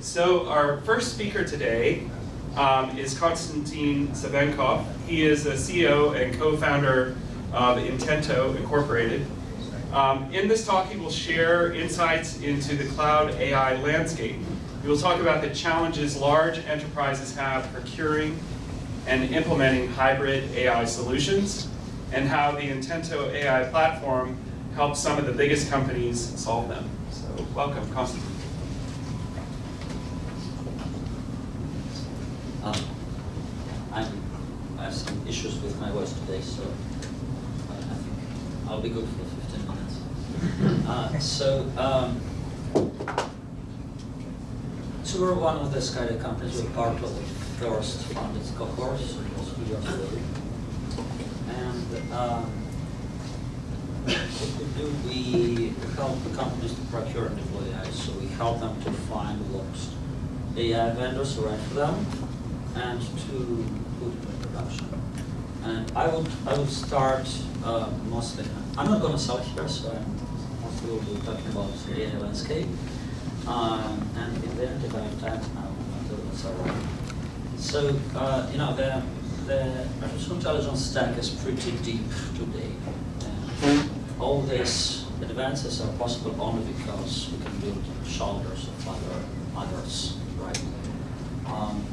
So our first speaker today um, is Konstantin Savenkov. He is the CEO and co-founder of Intento Incorporated. Um, in this talk, he will share insights into the cloud AI landscape. He will talk about the challenges large enterprises have procuring and implementing hybrid AI solutions, and how the Intento AI platform helps some of the biggest companies solve them. So welcome, Konstantin. Um, I'm, I have some issues with my voice today, so I think I'll be good for 15 minutes. Uh, so, um, so we're one of the SkyDeck companies. We're part of the first founded cohort, so it was two years ago. And um, what we do, we help the companies to procure and deploy AI. So we help them to find what AI vendors are right for them, and to put it in production. And I would I would start uh, mostly. I'm not going to sell here, so I'm mostly will be talking about the AI landscape. Um, and in the end, if I have time, I'll do it. So, so uh, you know, the the artificial intelligence stack is pretty deep today. And all these advances are possible only because we can build shoulders of other others, right? Um,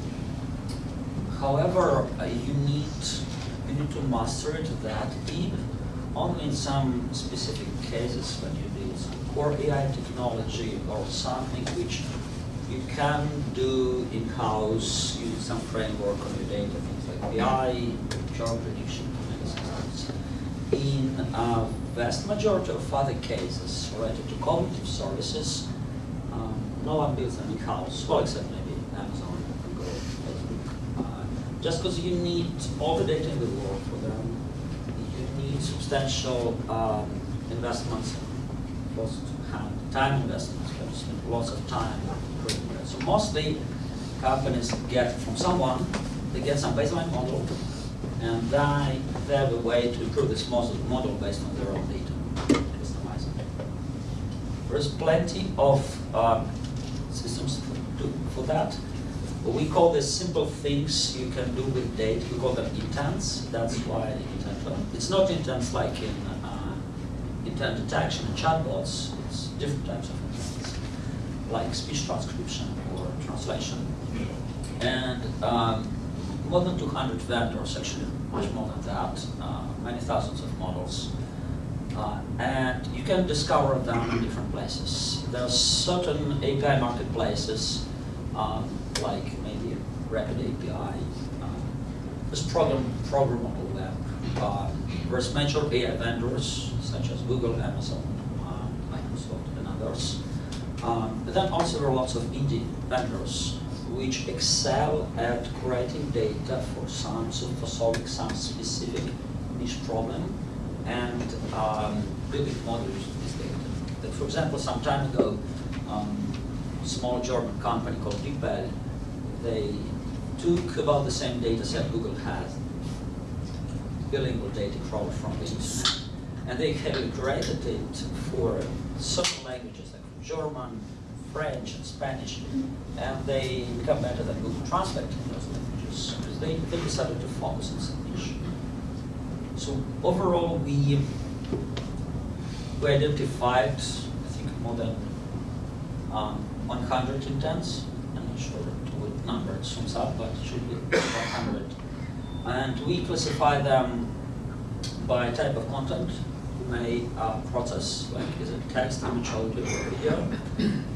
However, uh, you need you need to master it that deep only in some specific cases when you deal with core AI technology or something which you can do in-house, use some framework on your data, things like BI, job prediction. In a vast majority of other cases related to cognitive services, um, no one builds them in-house, well, except maybe Amazon, just because you need all the data in the world for them, you need substantial um, investments, close to hand, time investments. You have to spend lots of time. So mostly companies get from someone, they get some baseline model, and they, they have a way to improve this model, based on their own data, customize it. There's plenty of um, systems to, for that. We call this simple things you can do with data. We call them intents. That's why Intento. It's not intents like in uh, intent detection and chatbots. It's different types of intents, like speech transcription or translation. And um, more than 200 vendors, actually much more than that, uh, many thousands of models. Uh, and you can discover them in different places. There are certain API marketplaces, um, like Rapid API. Uh, there's program, ProgrammableWeb. Uh, there's major AI vendors, such as Google, Amazon, uh, Microsoft, and others. Um, but then also there are lots of indie vendors which excel at creating data for some, so for solving some specific niche problem and um, building models using this data. Like for example, some time ago, um, a small German company called DeepL, they took about the same data set Google has, bilingual data crawled from the internet, and they heavily created it for certain languages like German, French, and Spanish, and they become better than Google Translate in those languages because they, they decided to focus on some niche. So overall, we we identified, I think, more than um, 100 intents. I'm sure number it sums up, but it should be 100. And we classify them by type of content. We may uh, process, like, is it text, image, audio, video,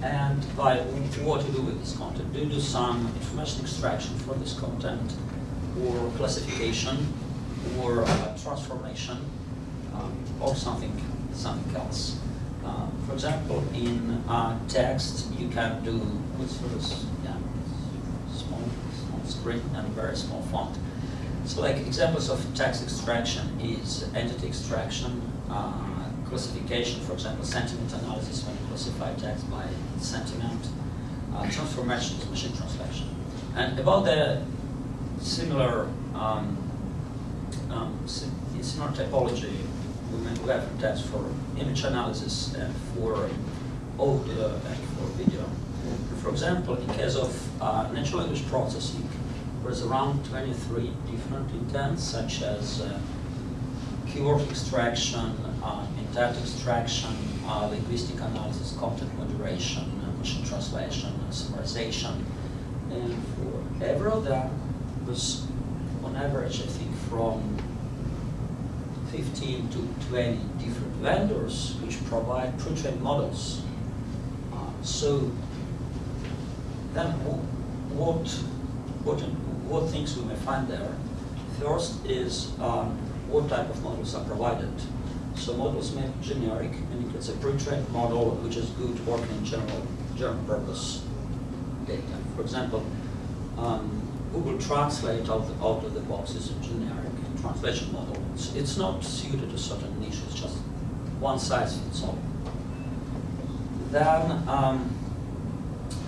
and by what to do with this content. Do you do some information extraction for this content, or classification, or uh, transformation, um, or something, something else. Uh, for example, in uh, text, you can do what's this? Small and very small font. So, like examples of text extraction is entity extraction, uh, classification, for example, sentiment analysis when you classify text by sentiment, uh, transformation is machine translation, and about the similar um, um, similar typology. We have tests for image analysis and for audio and for video. For example, in case of uh, natural language processing, there's around 23 different intents, such as uh, keyword extraction, uh, intent extraction, uh, linguistic analysis, content moderation, uh, machine translation, summarization. And for every of them, there's on average, I think, from 15 to 20 different vendors which provide pre-trained models. Uh, so then what, what, what things we may find there? First is um, what type of models are provided. So models may be generic, meaning it's a pre-trained model which is good working in general, general purpose data. For example, um, Google Translate out, out of the box is a generic translation model. It's, it's not suited to certain niches, it's just one size fits all. Then um,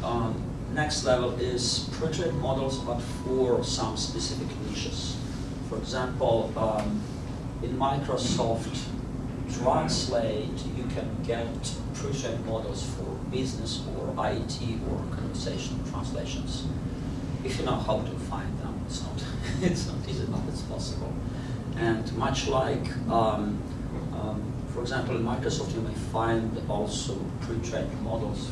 um, next level is pre-trained models, but for some specific niches. For example, um, in Microsoft Translate, you can get pre-trained models for business or IT or conversational translations. If you know how to find them, it's not, it's not easy, but it's possible. And much like, um, um, for example, in Microsoft, you may find also pre-trained models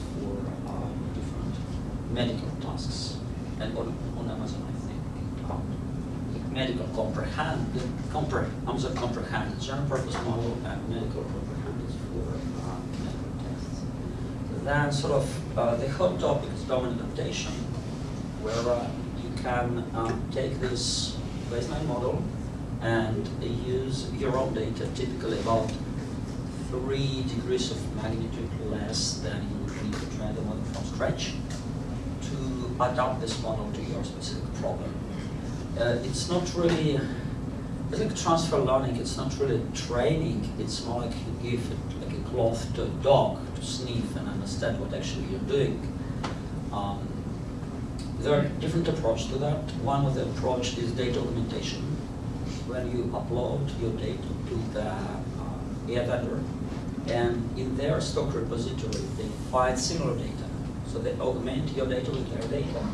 medical tasks. And on, on Amazon, I think, um, medical comprehend, compre Amazon comprehend, general purpose model, and medical comprehend is for uh, medical tests. Then sort of uh, the hot topic is domain adaptation, where uh, you can um, take this baseline model and use your own data, typically about three degrees of magnitude less than you would need to train the model from scratch adapt this model to your specific problem. Uh, it's not really, it's like transfer learning, it's not really training, it's more like you give it like a cloth to a dog to sniff and understand what actually you're doing. Um, there are different approaches to that. One of the approach is data augmentation when you upload your data to the uh, AI vendor, and in their stock repository, they find similar data. So they augment your data with their data.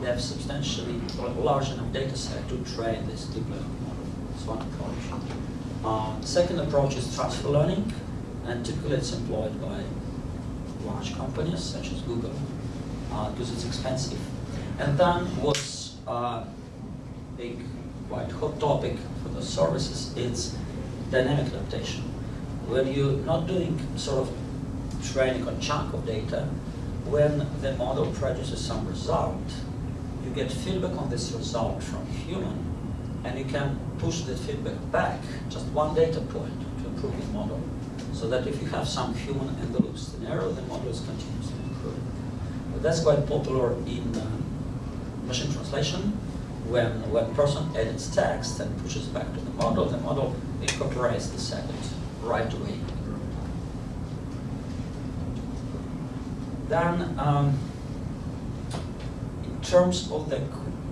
They have substantially large enough data set to train this deep learning model. That's one approach. Uh, second approach is transfer learning, and typically it's employed by large companies such as Google uh, because it's expensive. And then what's uh, big, quite hot topic for the services is dynamic adaptation. When you're not doing sort of training on chunk of data, when the model produces some result, you get feedback on this result from human, and you can push that feedback back, just one data point, to improve the model. So that if you have some human in the loop scenario, the model is continuously improving. But that's quite popular in uh, machine translation, when when person edits text and pushes back to the model, the model incorporates the second right away. Then, um, in terms of the,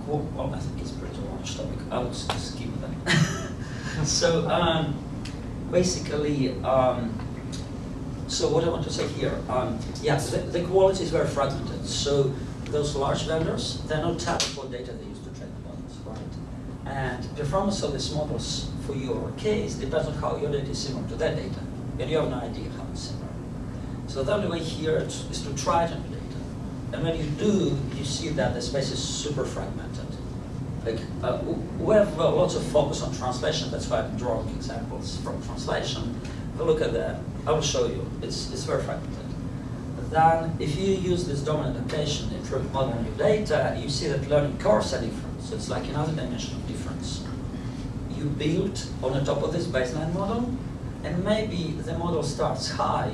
well, I think it's a pretty large topic. I would skip that. so, um, basically, um, so what I want to say here, um, yeah, the, the, quality is very fragmented. So those large vendors, they're not tapping for data they use to train the models, right? And performance of these models for your case depends on how your data is similar to their data, and you have no idea how it's similar. So the only way here is to try to data. And when you do, you see that the space is super fragmented. Like, uh, we have uh, lots of focus on translation, that's why I'm drawing examples from translation. You look at that, I will show you, it's, it's very fragmented. Then, if you use this domain adaptation, improve modeling your data, you see that learning curves are different. So it's like another dimension of difference. You build on the top of this baseline model, and maybe the model starts high,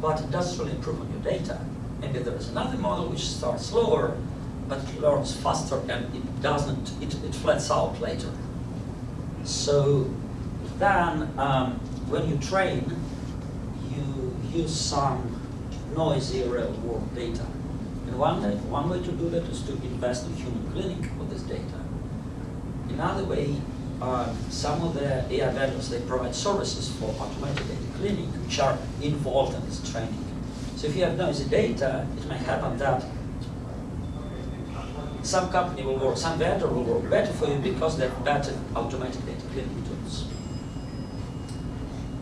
but it doesn't really improve on your data. Maybe there is another model which starts slower, but learns faster and it doesn't, it, it flats out later. So then um, when you train, you use some noisy real world data. And one, one way to do that is to invest in human cleaning of this data. Another way, uh, some of the AI vendors, they provide services for automated data cleaning, which are involved in this training. So if you have noisy data, it may happen that some company will work, some vendor will work better for you because they have better automatic data cleaning tools.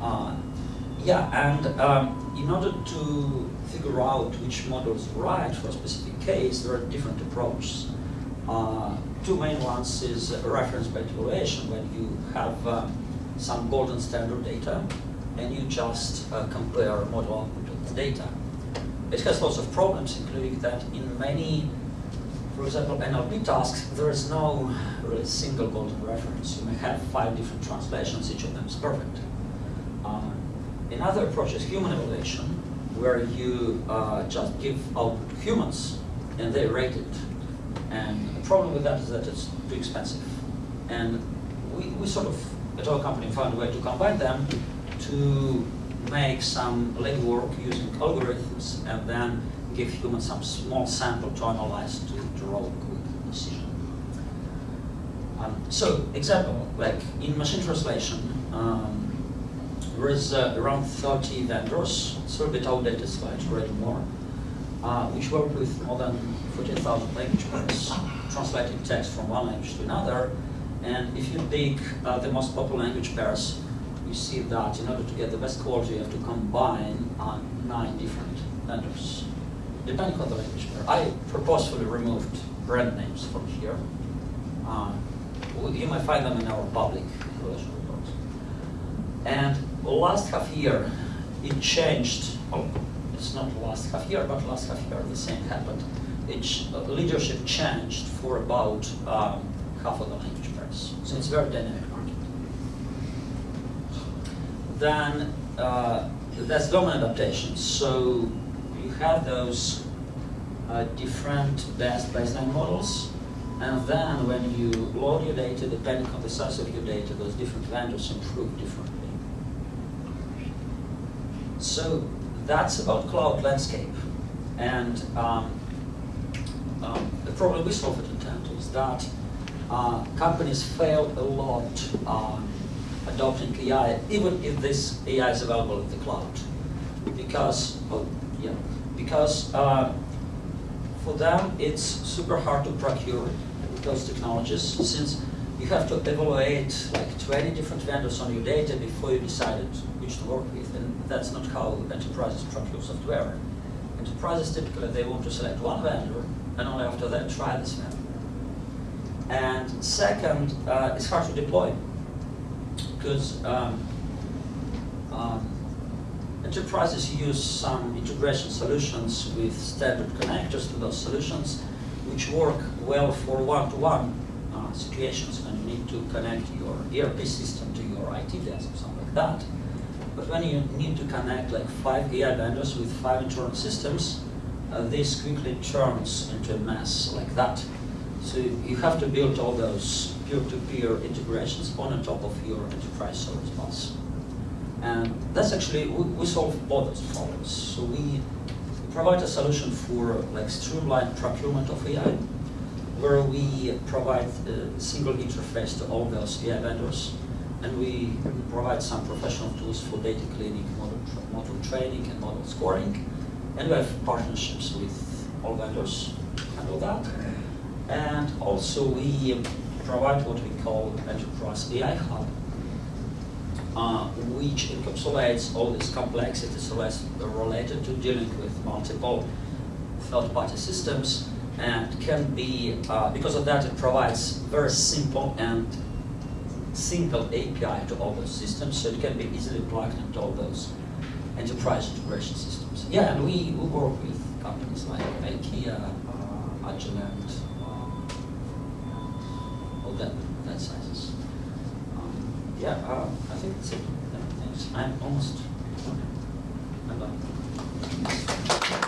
Uh, yeah, and um, in order to figure out which model is right for a specific case, there are different approaches. Uh, two main ones is reference-based evaluation, when you have uh, some golden standard data and you just uh, compare model output the data. It has lots of problems, including that in many, for example, NLP tasks, there is no really single golden reference. You may have five different translations, each of them is perfect. Uh, another approach is human evaluation, where you uh, just give output to humans and they rate it. And the problem with that is that it's too expensive. And we, we sort of, at our company, found a way to combine them to make some legwork using algorithms and then give humans some small sample to analyze to draw a quick decision. Um, so, example, like in machine translation, um, there is uh, around 30 vendors, it's a little bit outdated slide, more, uh, which work with more than 14,000 language pairs, translating text from one language to another. And if you pick uh, the most popular language pairs, you see that in order to get the best quality, you have to combine uh, nine different vendors, depending on the language pair. I purposefully removed brand names from here. Uh, you might find them in our public relation reports. And last half year, it changed. Oh, it's not last half year, but last half year the same happened. It, uh, leadership changed for about um, half of the language pairs. So it's very dynamic market. Then uh, there's domain adaptations. So you have those uh, different best baseline models, and then when you load your data, depending on the size of your data, those different vendors improve differently. So that's about cloud landscape. And um, um, the problem we solve at Intento is that uh, companies fail a lot adopting AI, even if this AI is available in the cloud. Because, oh, yeah, because uh, for them it's super hard to procure those technologies since you have to evaluate like 20 different vendors on your data before you decided which to work with, and that's not how enterprises procure software. Enterprises typically they want to select one vendor, and only after that try this vendor. And second, uh, it's hard to deploy because um, um, enterprises use some integration solutions with standard connectors to those solutions, which work well for one-to-one -one, uh, situations when you need to connect your ERP system to your IT desk or something like that. But when you need to connect like five AI vendors with five internal systems, uh, this quickly turns into a mess like that. So you have to build all those peer-to-peer -peer integrations on top of your enterprise service bus. And that's actually, we, we solve both those problems. So we provide a solution for like streamlined procurement of AI, where we provide a single interface to all those AI vendors, and we provide some professional tools for data cleaning, model, tra model training, and model scoring, and we have partnerships with all vendors to handle that. And also we provide what we call Enterprise AI Hub, uh, which encapsulates all these complexities related to dealing with multiple third-party systems and can be, uh, because of that, it provides very simple and simple API to all those systems, so it can be easily plugged into all those enterprise integration systems. Yeah, and we, we work with companies like IKEA, uh, Agilent, that, that sizes. Um, yeah, uh, I think that's it. Thanks. I'm almost, I'm done.